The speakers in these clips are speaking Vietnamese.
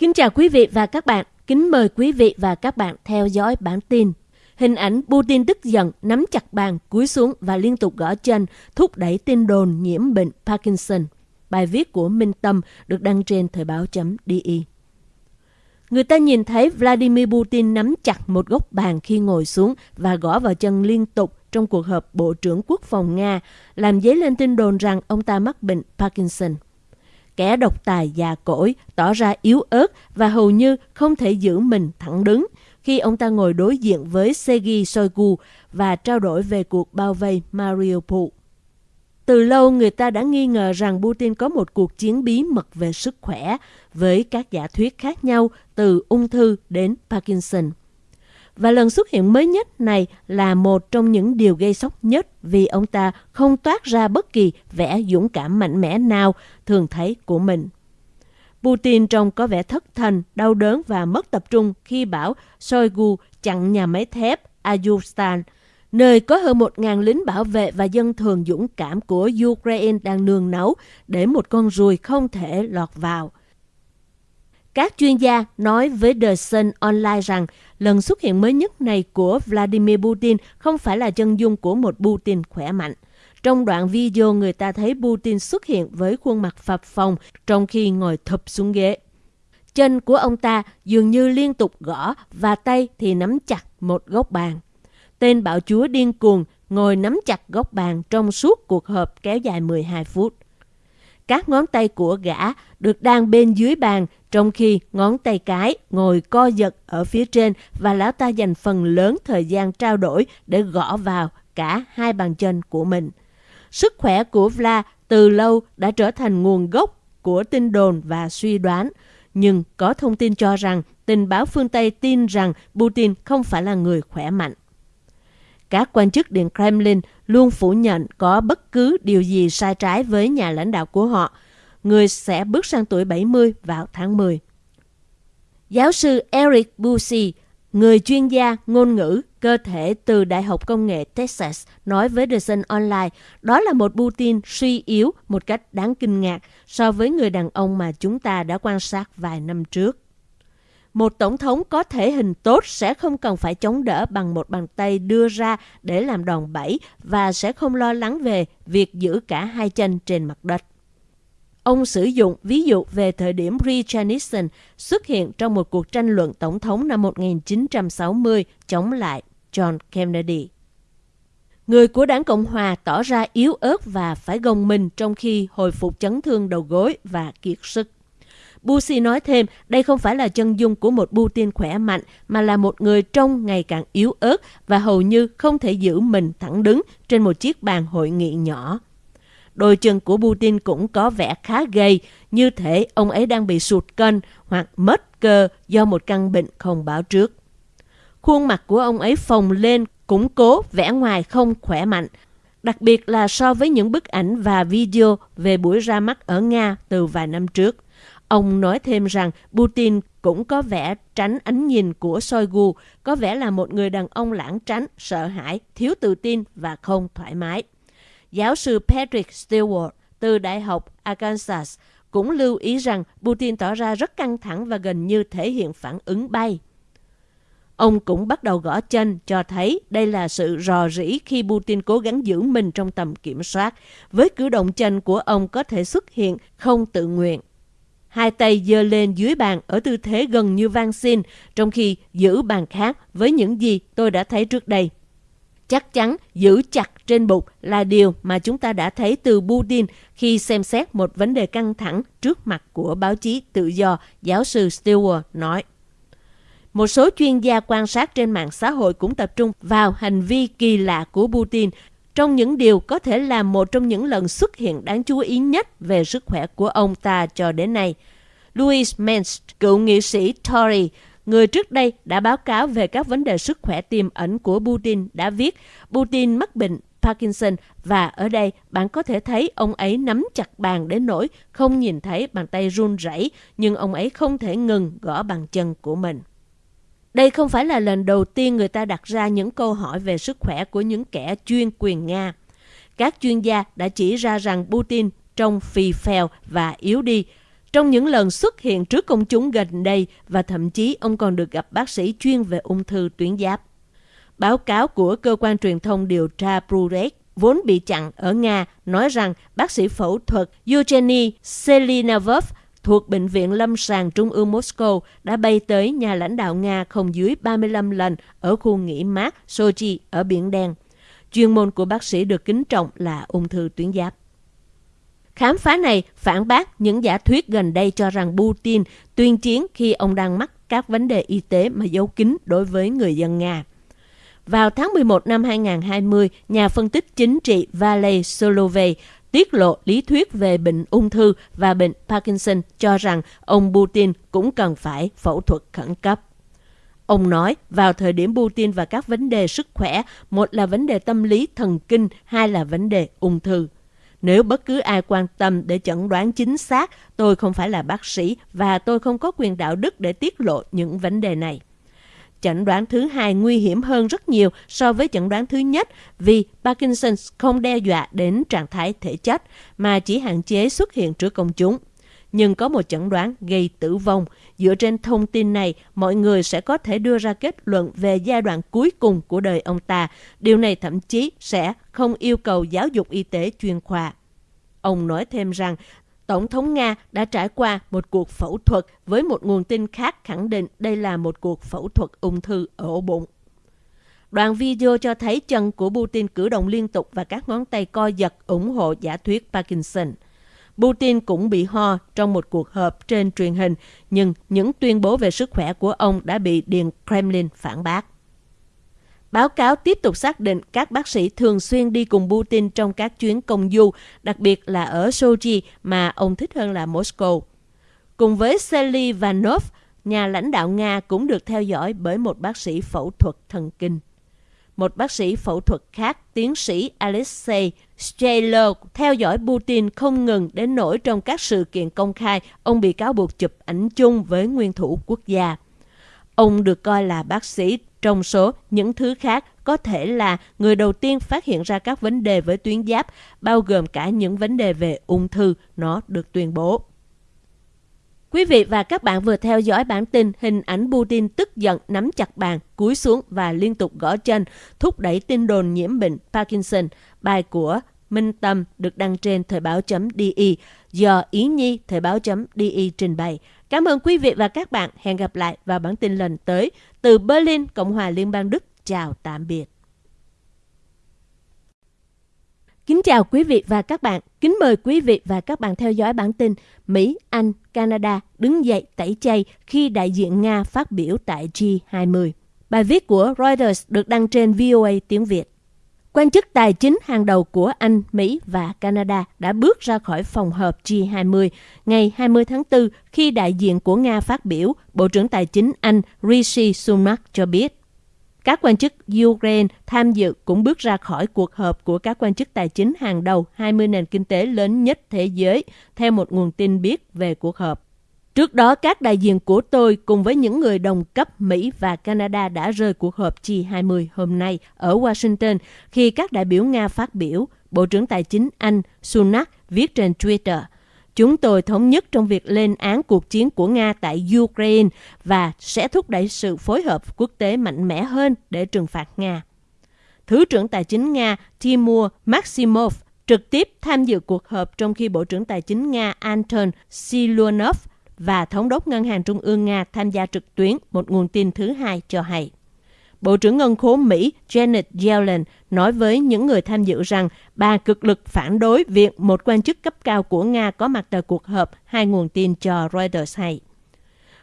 Kính chào quý vị và các bạn. Kính mời quý vị và các bạn theo dõi bản tin. Hình ảnh Putin tức giận, nắm chặt bàn, cúi xuống và liên tục gõ chân, thúc đẩy tin đồn nhiễm bệnh Parkinson. Bài viết của Minh Tâm được đăng trên thời báo.di. Người ta nhìn thấy Vladimir Putin nắm chặt một góc bàn khi ngồi xuống và gõ vào chân liên tục trong cuộc họp Bộ trưởng Quốc phòng Nga, làm dấy lên tin đồn rằng ông ta mắc bệnh Parkinson. Kẻ độc tài già cỗi, tỏ ra yếu ớt và hầu như không thể giữ mình thẳng đứng khi ông ta ngồi đối diện với Sergei Shoigu và trao đổi về cuộc bao vây Mariupol. Từ lâu người ta đã nghi ngờ rằng Putin có một cuộc chiến bí mật về sức khỏe với các giả thuyết khác nhau, từ ung thư đến Parkinson. Và lần xuất hiện mới nhất này là một trong những điều gây sốc nhất vì ông ta không toát ra bất kỳ vẻ dũng cảm mạnh mẽ nào thường thấy của mình. Putin trông có vẻ thất thần, đau đớn và mất tập trung khi bảo Shoigu chặn nhà máy thép Azovstal, nơi có hơn 1.000 lính bảo vệ và dân thường dũng cảm của Ukraine đang nương nấu để một con ruồi không thể lọt vào. Các chuyên gia nói với The Sun Online rằng lần xuất hiện mới nhất này của Vladimir Putin không phải là chân dung của một Putin khỏe mạnh. Trong đoạn video, người ta thấy Putin xuất hiện với khuôn mặt phập phồng trong khi ngồi thụp xuống ghế. Chân của ông ta dường như liên tục gõ và tay thì nắm chặt một góc bàn. Tên bạo chúa điên cuồng ngồi nắm chặt góc bàn trong suốt cuộc họp kéo dài 12 phút. Các ngón tay của gã được đang bên dưới bàn trong khi ngón tay cái ngồi co giật ở phía trên và lão ta dành phần lớn thời gian trao đổi để gõ vào cả hai bàn chân của mình. Sức khỏe của Vla từ lâu đã trở thành nguồn gốc của tin đồn và suy đoán, nhưng có thông tin cho rằng tình báo phương Tây tin rằng Putin không phải là người khỏe mạnh. Các quan chức Điện Kremlin luôn phủ nhận có bất cứ điều gì sai trái với nhà lãnh đạo của họ. Người sẽ bước sang tuổi 70 vào tháng 10. Giáo sư Eric Busey, người chuyên gia ngôn ngữ cơ thể từ Đại học Công nghệ Texas, nói với The Sun Online đó là một Putin suy yếu một cách đáng kinh ngạc so với người đàn ông mà chúng ta đã quan sát vài năm trước. Một tổng thống có thể hình tốt sẽ không cần phải chống đỡ bằng một bàn tay đưa ra để làm đòn bẩy và sẽ không lo lắng về việc giữ cả hai chân trên mặt đất. Ông sử dụng ví dụ về thời điểm Richard Nixon xuất hiện trong một cuộc tranh luận tổng thống năm 1960 chống lại John Kennedy. Người của đảng Cộng Hòa tỏ ra yếu ớt và phải gồng mình trong khi hồi phục chấn thương đầu gối và kiệt sức. Bushi nói thêm, đây không phải là chân dung của một Putin khỏe mạnh, mà là một người trông ngày càng yếu ớt và hầu như không thể giữ mình thẳng đứng trên một chiếc bàn hội nghị nhỏ. Đôi chân của Putin cũng có vẻ khá gầy, như thể ông ấy đang bị sụt cân hoặc mất cơ do một căn bệnh không báo trước. Khuôn mặt của ông ấy phồng lên, củng cố, vẻ ngoài không khỏe mạnh, đặc biệt là so với những bức ảnh và video về buổi ra mắt ở Nga từ vài năm trước. Ông nói thêm rằng Putin cũng có vẻ tránh ánh nhìn của Shoigu, có vẻ là một người đàn ông lãng tránh, sợ hãi, thiếu tự tin và không thoải mái. Giáo sư Patrick Stewart từ Đại học Arkansas cũng lưu ý rằng Putin tỏ ra rất căng thẳng và gần như thể hiện phản ứng bay. Ông cũng bắt đầu gõ chân cho thấy đây là sự rò rỉ khi Putin cố gắng giữ mình trong tầm kiểm soát. Với cử động chân của ông có thể xuất hiện không tự nguyện. Hai tay giơ lên dưới bàn ở tư thế gần như van xin, trong khi giữ bàn khác với những gì tôi đã thấy trước đây. Chắc chắn giữ chặt trên bụng là điều mà chúng ta đã thấy từ Putin khi xem xét một vấn đề căng thẳng trước mặt của báo chí tự do, giáo sư Stewart nói. Một số chuyên gia quan sát trên mạng xã hội cũng tập trung vào hành vi kỳ lạ của Putin trong những điều có thể là một trong những lần xuất hiện đáng chú ý nhất về sức khỏe của ông ta cho đến nay. Louis Mensch, cựu nghị sĩ Tory, người trước đây đã báo cáo về các vấn đề sức khỏe tiềm ẩn của Putin đã viết Putin mắc bệnh Parkinson và ở đây bạn có thể thấy ông ấy nắm chặt bàn đến nỗi không nhìn thấy bàn tay run rẩy nhưng ông ấy không thể ngừng gõ bàn chân của mình. Đây không phải là lần đầu tiên người ta đặt ra những câu hỏi về sức khỏe của những kẻ chuyên quyền Nga. Các chuyên gia đã chỉ ra rằng Putin trông phì phèo và yếu đi trong những lần xuất hiện trước công chúng gần đây và thậm chí ông còn được gặp bác sĩ chuyên về ung thư tuyến giáp. Báo cáo của cơ quan truyền thông điều tra Prurek, vốn bị chặn ở Nga, nói rằng bác sĩ phẫu thuật Eugeny Selinavov thuộc Bệnh viện Lâm sàng Trung ương Moscow đã bay tới nhà lãnh đạo Nga không dưới 35 lần ở khu nghỉ mát Sochi ở Biển Đen. Chuyên môn của bác sĩ được kính trọng là ung thư tuyến giáp. Khám phá này phản bác những giả thuyết gần đây cho rằng Putin tuyên chiến khi ông đang mắc các vấn đề y tế mà giấu kín đối với người dân Nga. Vào tháng 11 năm 2020, nhà phân tích chính trị Valery Solovey tiết lộ lý thuyết về bệnh ung thư và bệnh Parkinson cho rằng ông Putin cũng cần phải phẫu thuật khẩn cấp. Ông nói, vào thời điểm Putin và các vấn đề sức khỏe, một là vấn đề tâm lý thần kinh, hai là vấn đề ung thư. Nếu bất cứ ai quan tâm để chẩn đoán chính xác, tôi không phải là bác sĩ và tôi không có quyền đạo đức để tiết lộ những vấn đề này. Chẩn đoán thứ hai nguy hiểm hơn rất nhiều so với chẩn đoán thứ nhất vì Parkinson không đe dọa đến trạng thái thể chất mà chỉ hạn chế xuất hiện trước công chúng. Nhưng có một chẩn đoán gây tử vong. Dựa trên thông tin này, mọi người sẽ có thể đưa ra kết luận về giai đoạn cuối cùng của đời ông ta. Điều này thậm chí sẽ không yêu cầu giáo dục y tế chuyên khoa. Ông nói thêm rằng Tổng thống Nga đã trải qua một cuộc phẫu thuật với một nguồn tin khác khẳng định đây là một cuộc phẫu thuật ung thư ở ổ bụng. Đoạn video cho thấy chân của Putin cử động liên tục và các ngón tay co giật ủng hộ giả thuyết Parkinson. Putin cũng bị ho trong một cuộc họp trên truyền hình, nhưng những tuyên bố về sức khỏe của ông đã bị Điện Kremlin phản bác. Báo cáo tiếp tục xác định các bác sĩ thường xuyên đi cùng Putin trong các chuyến công du, đặc biệt là ở Sochi mà ông thích hơn là Moscow. Cùng với Selivanov, nhà lãnh đạo Nga cũng được theo dõi bởi một bác sĩ phẫu thuật thần kinh. Một bác sĩ phẫu thuật khác, tiến sĩ Alexei Strelov, theo dõi Putin không ngừng đến nỗi trong các sự kiện công khai, ông bị cáo buộc chụp ảnh chung với nguyên thủ quốc gia. Ông được coi là bác sĩ trong số những thứ khác có thể là người đầu tiên phát hiện ra các vấn đề với tuyến giáp, bao gồm cả những vấn đề về ung thư, nó được tuyên bố. Quý vị và các bạn vừa theo dõi bản tin hình ảnh Putin tức giận nắm chặt bàn, cúi xuống và liên tục gõ chân, thúc đẩy tin đồn nhiễm bệnh Parkinson. Bài của Minh Tâm được đăng trên thời báo.di do Ý Nhi thời báo.di trình bày. Cảm ơn quý vị và các bạn. Hẹn gặp lại vào bản tin lần tới. Từ Berlin, Cộng hòa Liên bang Đức. Chào tạm biệt. Kính chào quý vị và các bạn. Kính mời quý vị và các bạn theo dõi bản tin Mỹ, Anh, Canada đứng dậy tẩy chay khi đại diện Nga phát biểu tại G20. Bài viết của Reuters được đăng trên VOA tiếng Việt. Quan chức tài chính hàng đầu của Anh, Mỹ và Canada đã bước ra khỏi phòng họp G20 ngày 20 tháng 4 khi đại diện của Nga phát biểu, Bộ trưởng Tài chính Anh Rishi Sunak cho biết. Các quan chức Ukraine tham dự cũng bước ra khỏi cuộc họp của các quan chức tài chính hàng đầu 20 nền kinh tế lớn nhất thế giới, theo một nguồn tin biết về cuộc họp. Trước đó, các đại diện của tôi cùng với những người đồng cấp Mỹ và Canada đã rời cuộc họp G20 hôm nay ở Washington khi các đại biểu Nga phát biểu, Bộ trưởng Tài chính Anh Sunak viết trên Twitter. Chúng tôi thống nhất trong việc lên án cuộc chiến của Nga tại Ukraine và sẽ thúc đẩy sự phối hợp quốc tế mạnh mẽ hơn để trừng phạt Nga. Thứ trưởng Tài chính Nga Timur Maximov trực tiếp tham dự cuộc họp trong khi Bộ trưởng Tài chính Nga Anton Siluanov và Thống đốc Ngân hàng Trung ương Nga tham gia trực tuyến, một nguồn tin thứ hai cho hay. Bộ trưởng Ngân khố Mỹ Janet Yellen nói với những người tham dự rằng bà cực lực phản đối việc một quan chức cấp cao của Nga có mặt tại cuộc họp, hai nguồn tin cho Reuters hay.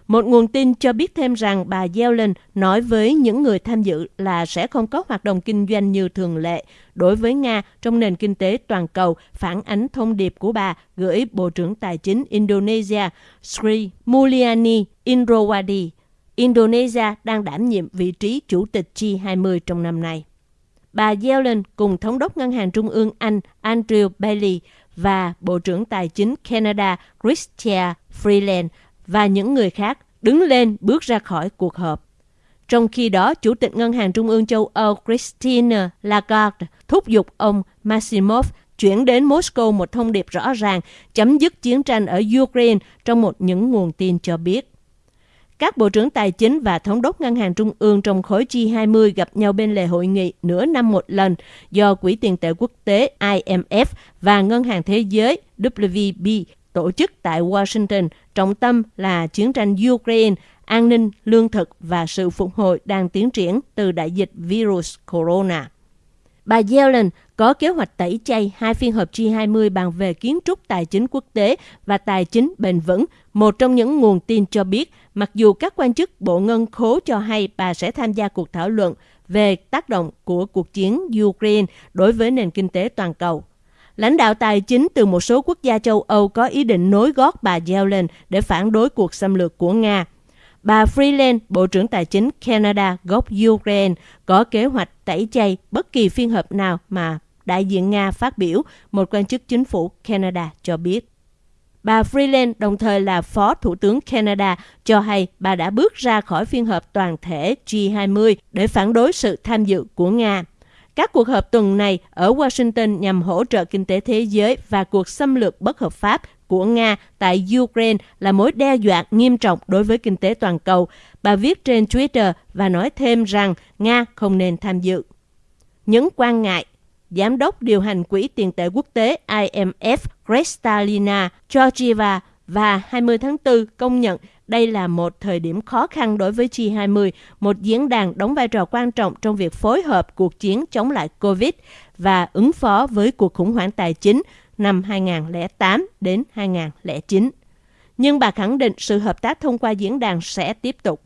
Một nguồn tin cho biết thêm rằng bà Yellen nói với những người tham dự là sẽ không có hoạt động kinh doanh như thường lệ đối với Nga trong nền kinh tế toàn cầu, phản ánh thông điệp của bà gửi Bộ trưởng Tài chính Indonesia Sri Mulyani Indrawadi. Indonesia đang đảm nhiệm vị trí chủ tịch G20 trong năm nay. Bà Yellen cùng Thống đốc Ngân hàng Trung ương Anh Andrew Bailey và Bộ trưởng Tài chính Canada Chrystia Freeland và những người khác đứng lên bước ra khỏi cuộc họp. Trong khi đó, Chủ tịch Ngân hàng Trung ương châu Âu Christine Lagarde thúc giục ông Maximov chuyển đến Moscow một thông điệp rõ ràng chấm dứt chiến tranh ở Ukraine trong một những nguồn tin cho biết. Các bộ trưởng tài chính và thống đốc ngân hàng trung ương trong khối G20 gặp nhau bên lề hội nghị nửa năm một lần do Quỹ tiền tệ quốc tế IMF và Ngân hàng Thế giới WB tổ chức tại Washington, trọng tâm là chiến tranh Ukraine, an ninh, lương thực và sự phục hồi đang tiến triển từ đại dịch virus corona. Bà Yellen có kế hoạch tẩy chay hai phiên họp G20 bàn về kiến trúc tài chính quốc tế và tài chính bền vững. Một trong những nguồn tin cho biết, mặc dù các quan chức Bộ Ngân khố cho hay bà sẽ tham gia cuộc thảo luận về tác động của cuộc chiến Ukraine đối với nền kinh tế toàn cầu. Lãnh đạo tài chính từ một số quốc gia châu Âu có ý định nối gót bà Yellen để phản đối cuộc xâm lược của Nga. Bà Freeland, Bộ trưởng Tài chính Canada gốc Ukraine, có kế hoạch tẩy chay bất kỳ phiên họp nào mà đại diện Nga phát biểu, một quan chức chính phủ Canada cho biết. Bà Freeland đồng thời là Phó Thủ tướng Canada cho hay bà đã bước ra khỏi phiên họp toàn thể G20 để phản đối sự tham dự của Nga. Các cuộc họp tuần này ở Washington nhằm hỗ trợ kinh tế thế giới và cuộc xâm lược bất hợp pháp của Nga tại Ukraine là mối đe dọa nghiêm trọng đối với kinh tế toàn cầu. Bà viết trên Twitter và nói thêm rằng Nga không nên tham dự. Những quan ngại, Giám đốc điều hành Quỹ tiền tệ quốc tế IMF Kristalina Georgieva và 20 tháng 4 công nhận đây là một thời điểm khó khăn đối với G20, một diễn đàn đóng vai trò quan trọng trong việc phối hợp cuộc chiến chống lại COVID và ứng phó với cuộc khủng hoảng tài chính năm 2008 đến 2009. Nhưng bà khẳng định sự hợp tác thông qua diễn đàn sẽ tiếp tục.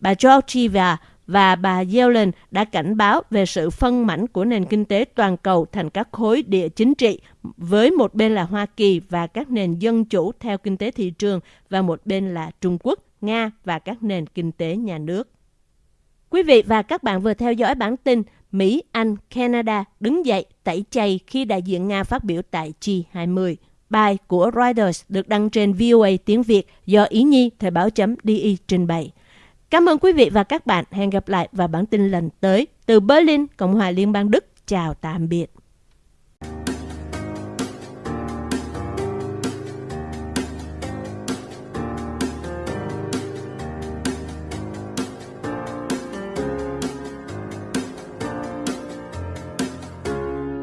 Bà Georgieva và bà Yellen đã cảnh báo về sự phân mảnh của nền kinh tế toàn cầu thành các khối địa chính trị, với một bên là Hoa Kỳ và các nền dân chủ theo kinh tế thị trường và một bên là Trung Quốc, Nga và các nền kinh tế nhà nước. Quý vị và các bạn vừa theo dõi bản tin Mỹ, Anh, Canada đứng dậy tẩy chay khi đại diện Nga phát biểu tại G20. Bài của Reuters được đăng trên VOA tiếng Việt do Ý Nhi Thời báo chấm DI trình bày. Cảm ơn quý vị và các bạn. Hẹn gặp lại vào bản tin lần tới từ Berlin, Cộng hòa Liên bang Đức. Chào tạm biệt.